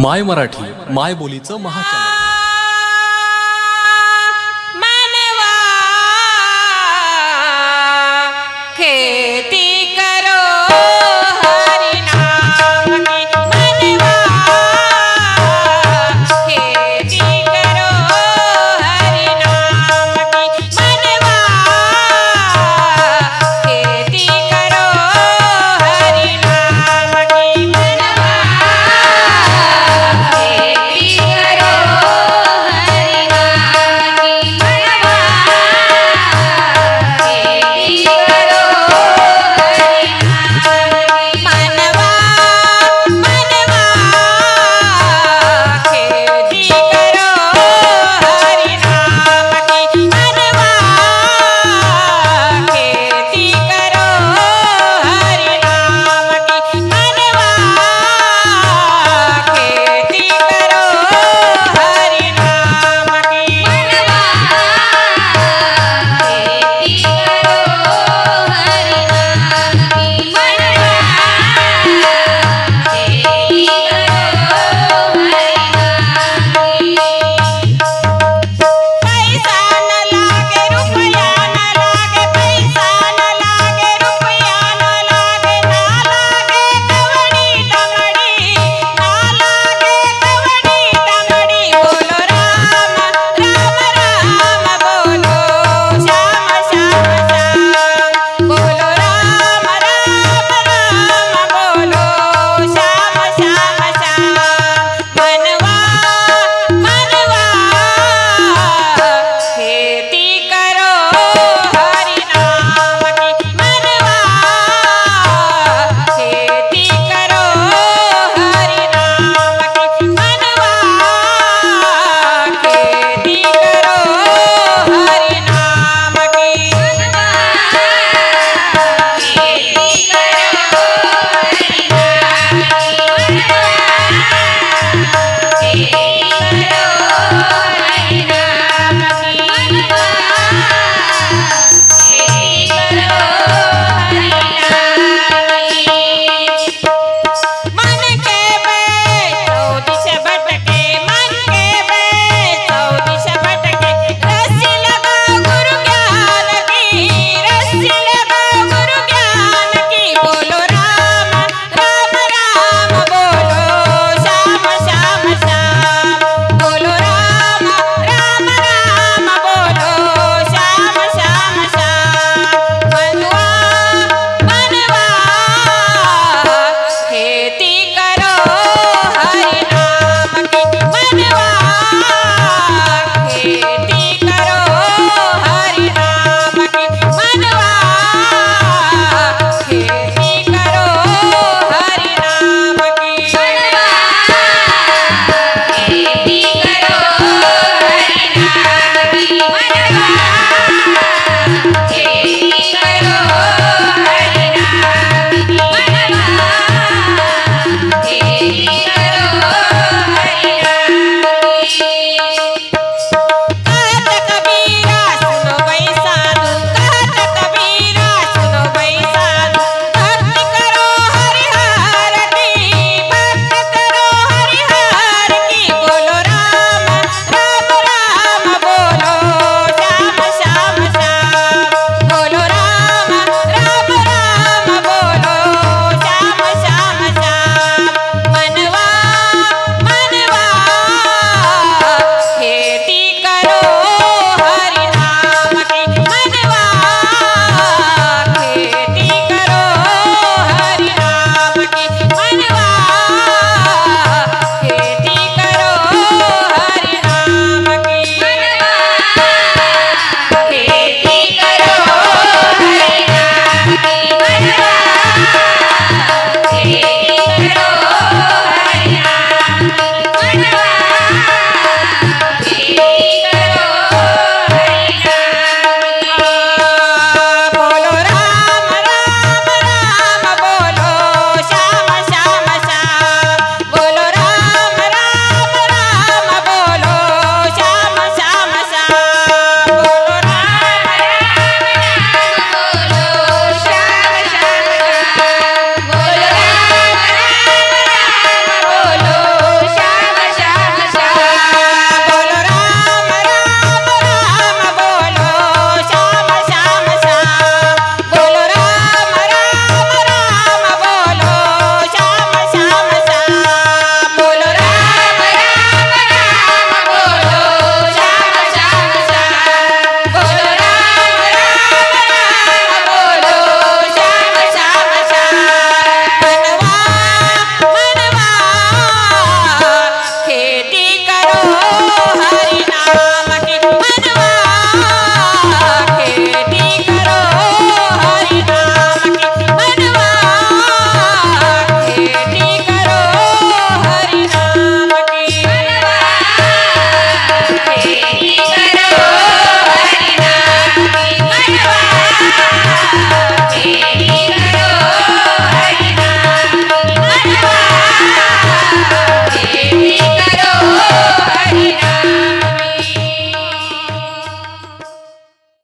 माय मराठी माय बोलीचं महाचॅनल